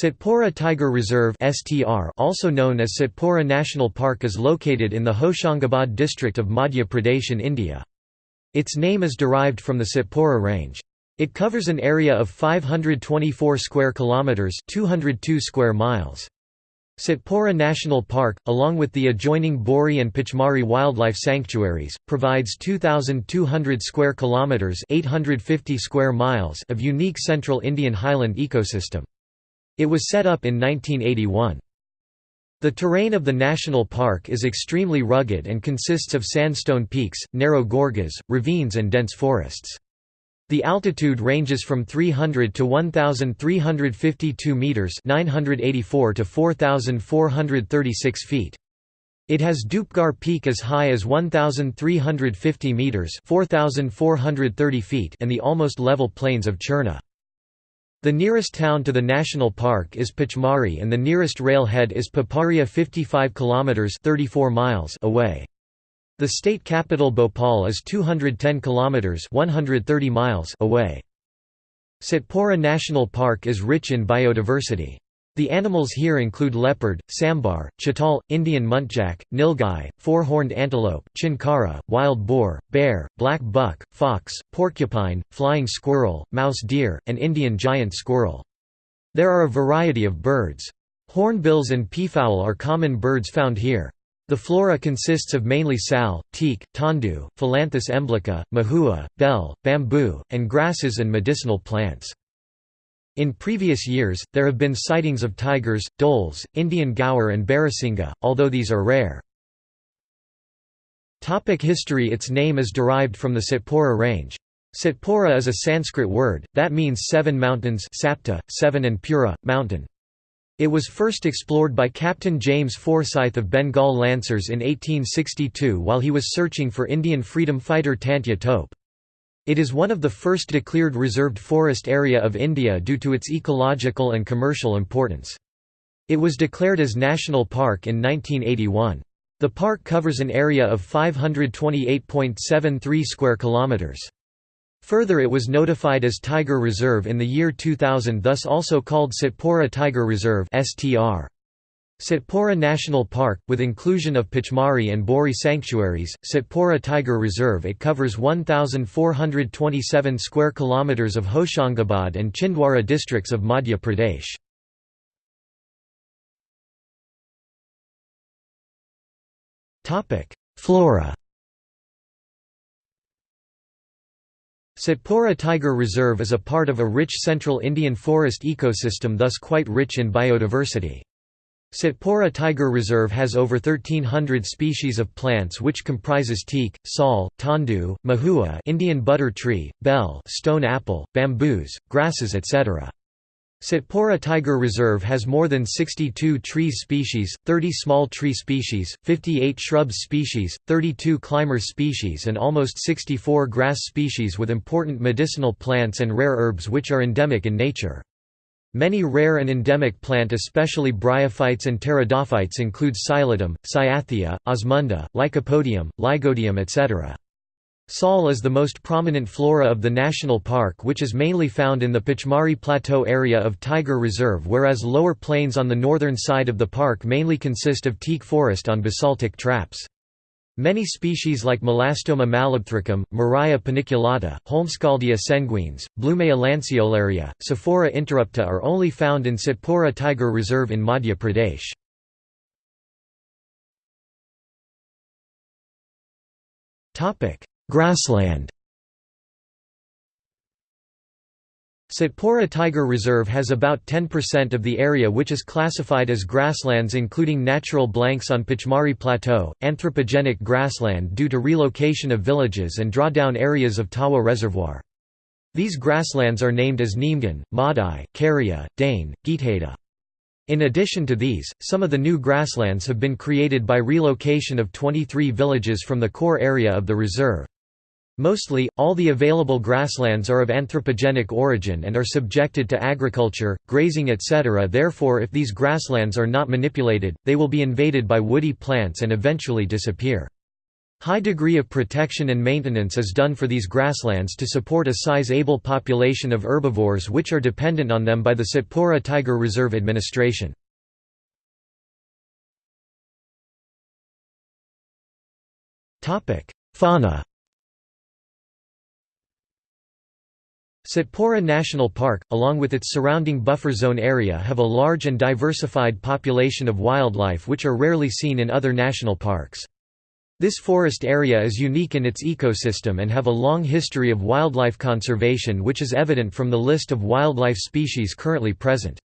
Satpura Tiger Reserve (STR), also known as Satpura National Park, is located in the Hoshangabad district of Madhya Pradesh in India. Its name is derived from the Satpura range. It covers an area of 524 square kilometers, 202 square miles. Satpura National Park, along with the adjoining Bori and Pachmari wildlife sanctuaries, provides 2200 square kilometers, 850 square miles of unique central Indian highland ecosystem. It was set up in 1981. The terrain of the national park is extremely rugged and consists of sandstone peaks, narrow gorges, ravines and dense forests. The altitude ranges from 300 to 1352 meters, 984 to 4436 feet. It has Dhupgarh Peak as high as 1350 meters, 4430 feet, and the almost level plains of Churna. The nearest town to the national park is Pachmari and the nearest railhead is Pipariya 55 kilometers 34 miles away. The state capital Bhopal is 210 kilometers 130 miles away. Satpura National Park is rich in biodiversity. The animals here include leopard, sambar, chital, Indian muntjac, nilgai, four-horned antelope, chinkara, wild boar, bear, black buck, fox, porcupine, flying squirrel, mouse deer, and Indian giant squirrel. There are a variety of birds. Hornbills and peafowl are common birds found here. The flora consists of mainly sal, teak, tendu, Phyllanthus emblica, mahua, bell, bamboo, and grasses and medicinal plants. In previous years, there have been sightings of tigers, dholes, Indian gaur and barasinga, although these are rare. Topic history Its name is derived from the Satpura range. Satpura is a Sanskrit word, that means seven mountains sapta, seven and pura, mountain. It was first explored by Captain James Forsyth of Bengal Lancers in 1862 while he was searching for Indian freedom fighter Tantya Tope. It is one of the first declared reserved forest area of India due to its ecological and commercial importance. It was declared as National Park in 1981. The park covers an area of 528.73 square kilometers. Further it was notified as Tiger Reserve in the year 2000 thus also called Satpura Tiger Reserve STR. Satpura National Park, with inclusion of Pachmari and Bori sanctuaries, Satpura Tiger Reserve it covers 1,427 square kilometres of Hoshangabad and Chhindwara districts of Madhya Pradesh. Flora Satpura Tiger Reserve is a part of a rich central Indian forest ecosystem thus quite rich in biodiversity. Satpura Tiger Reserve has over 1300 species of plants which comprises teak, sal, tendu, mahua Indian butter tree, bell stone apple, bamboos, grasses etc. Satpura Tiger Reserve has more than 62 tree species, 30 small tree species, 58 shrub species, 32 climber species and almost 64 grass species with important medicinal plants and rare herbs which are endemic in nature. Many rare and endemic plant especially bryophytes and pteridophytes include Psilotum, Cyathea, Osmunda, Lycopodium, Lygodium etc. Sal is the most prominent flora of the national park which is mainly found in the Pachmari Plateau area of Tiger Reserve whereas lower plains on the northern side of the park mainly consist of teak forest on basaltic traps. Many species like Melastoma malabathricum, Murraya paniculata, Holmskioldia sanguines, Blumea lanceolaria, Sophora interrupta are only found in Satpura Tiger Reserve in Madhya Pradesh. Grassland Satpura Tiger Reserve has about 10% of the area which is classified as grasslands including natural blanks on Pachmari Plateau, anthropogenic grassland due to relocation of villages and drawdown areas of Tawa Reservoir. These grasslands are named as Neemgan, Madai, Karia, Dane, Geethada. In addition to these, some of the new grasslands have been created by relocation of 23 villages from the core area of the reserve. Mostly, all the available grasslands are of anthropogenic origin and are subjected to agriculture, grazing etc. Therefore if these grasslands are not manipulated, they will be invaded by woody plants and eventually disappear. High degree of protection and maintenance is done for these grasslands to support a size-able population of herbivores which are dependent on them by the Satpura Tiger Reserve Administration. Fauna Satpura National Park, along with its surrounding buffer zone area have a large and diversified population of wildlife which are rarely seen in other national parks. This forest area is unique in its ecosystem and have a long history of wildlife conservation which is evident from the list of wildlife species currently present.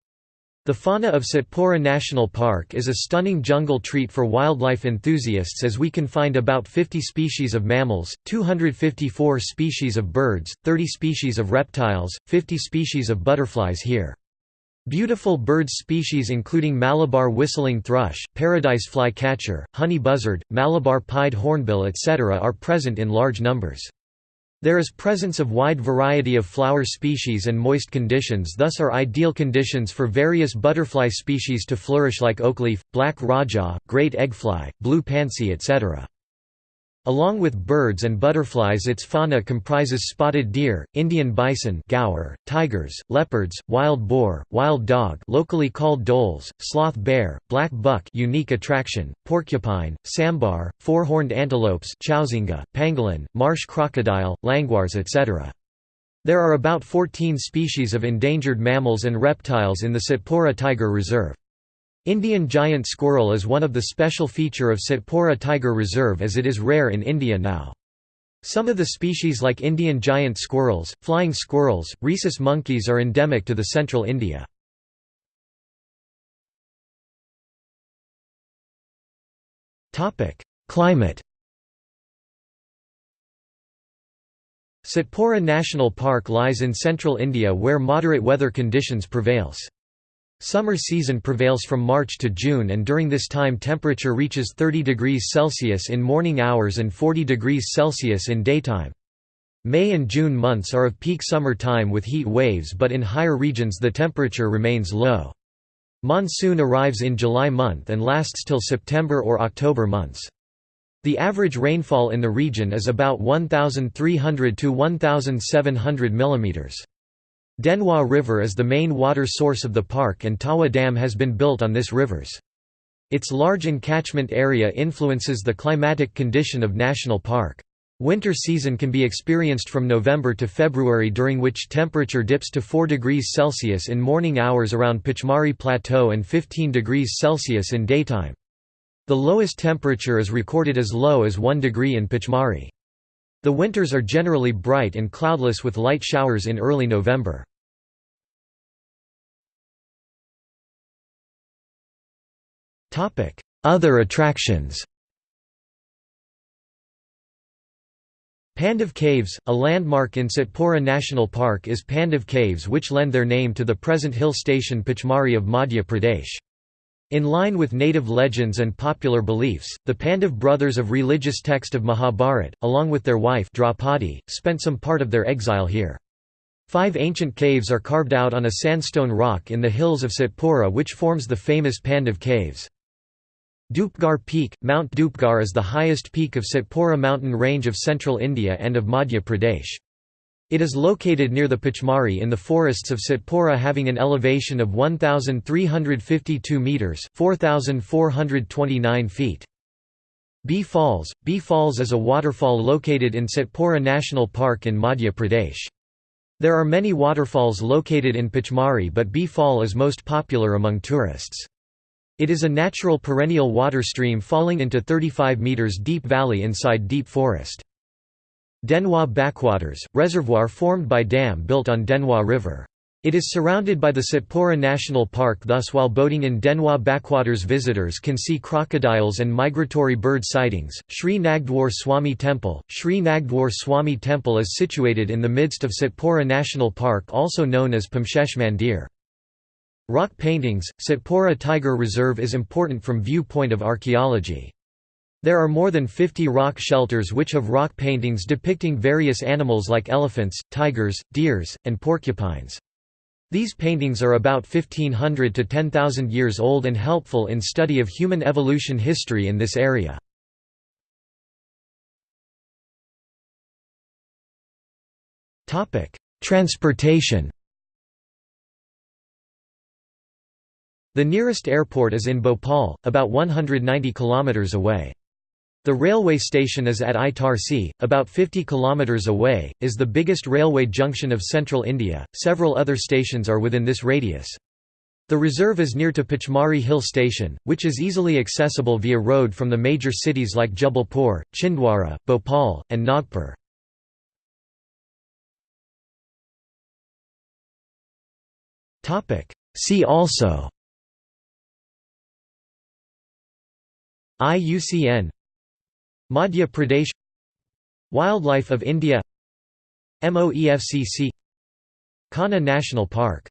The fauna of Satpura National Park is a stunning jungle treat for wildlife enthusiasts as we can find about 50 species of mammals, 254 species of birds, 30 species of reptiles, 50 species of butterflies here. Beautiful bird species including Malabar whistling thrush, paradise flycatcher, honey buzzard, Malabar pied hornbill etc. are present in large numbers. There is presence of wide variety of flower species and moist conditions thus are ideal conditions for various butterfly species to flourish like oakleaf, black rajah, great eggfly, blue pansy etc. Along with birds and butterflies its fauna comprises spotted deer, Indian bison gaur, tigers, leopards, wild boar, wild dog locally called dholes, sloth bear, black buck unique attraction, porcupine, sambar, four-horned antelopes chowsingha, pangolin, marsh crocodile, languars etc. There are about 14 species of endangered mammals and reptiles in the Satpura Tiger Reserve. Indian giant squirrel is one of the special feature of Satpura Tiger Reserve as it is rare in India now. Some of the species like Indian giant squirrels, flying squirrels, rhesus monkeys are endemic to the central India. Climate Satpura National Park lies in central India where moderate weather conditions prevails. Summer season prevails from March to June and during this time temperature reaches 30 degrees Celsius in morning hours and 40 degrees Celsius in daytime. May and June months are of peak summer time with heat waves but in higher regions the temperature remains low. Monsoon arrives in July month and lasts till September or October months. The average rainfall in the region is about 1,300 to 1,700 mm. Denwa River is the main water source of the park and Tawa Dam has been built on this rivers. Its large encatchment area influences the climatic condition of National Park. Winter season can be experienced from November to February during which temperature dips to 4 degrees Celsius in morning hours around Pachmari Plateau and 15 degrees Celsius in daytime. The lowest temperature is recorded as low as 1 degree in Pachmari. The winters are generally bright and cloudless with light showers in early November. Other attractions Pandav Caves, a landmark in Satpura National Park is Pandav Caves which lend their name to the present hill station Pachmari of Madhya Pradesh. In line with native legends and popular beliefs, the Pandav brothers of religious text of Mahabharat, along with their wife Draupadi, spent some part of their exile here. Five ancient caves are carved out on a sandstone rock in the hills of Satpura which forms the famous Pandav caves. Dhupgarh Peak – Mount Dhupgarh is the highest peak of Satpura mountain range of central India and of Madhya Pradesh. It is located near the Pachmari in the forests of Satpura having an elevation of 1,352 metres 4,429 feet. Bee Falls – Bee Falls is a waterfall located in Satpura National Park in Madhya Pradesh. There are many waterfalls located in Pachmari but Bee Fall is most popular among tourists. It is a natural perennial water stream falling into 35 metres deep valley inside deep forest. Denwa Backwaters, reservoir formed by dam built on Denwa River. It is surrounded by the Satpura National Park thus while boating in Denwa Backwaters visitors can see crocodiles and migratory bird sightings. Sri Nagdwar Swami Temple Sri Nagdwar Swami Temple is situated in the midst of Satpura National Park also known as Pamshesh Mandir. Rock paintings Satpura Tiger Reserve is important from viewpoint of archaeology. There are more than 50 rock shelters which have rock paintings depicting various animals like elephants, tigers, deers, and porcupines. These paintings are about 1500 to 10,000 years old and helpful in study of human evolution history in this area. Transportation The nearest airport is in Bhopal, about 190 kilometers away. The railway station is at Itarsi, about 50 km away, is the biggest railway junction of central India. Several other stations are within this radius. The reserve is near to Pachmari Hill Station, which is easily accessible via road from the major cities like Jabalpur, Chhindwara, Bhopal, and Nagpur. See also IUCN Madhya Pradesh Wildlife of India MOEFCC Kanha National Park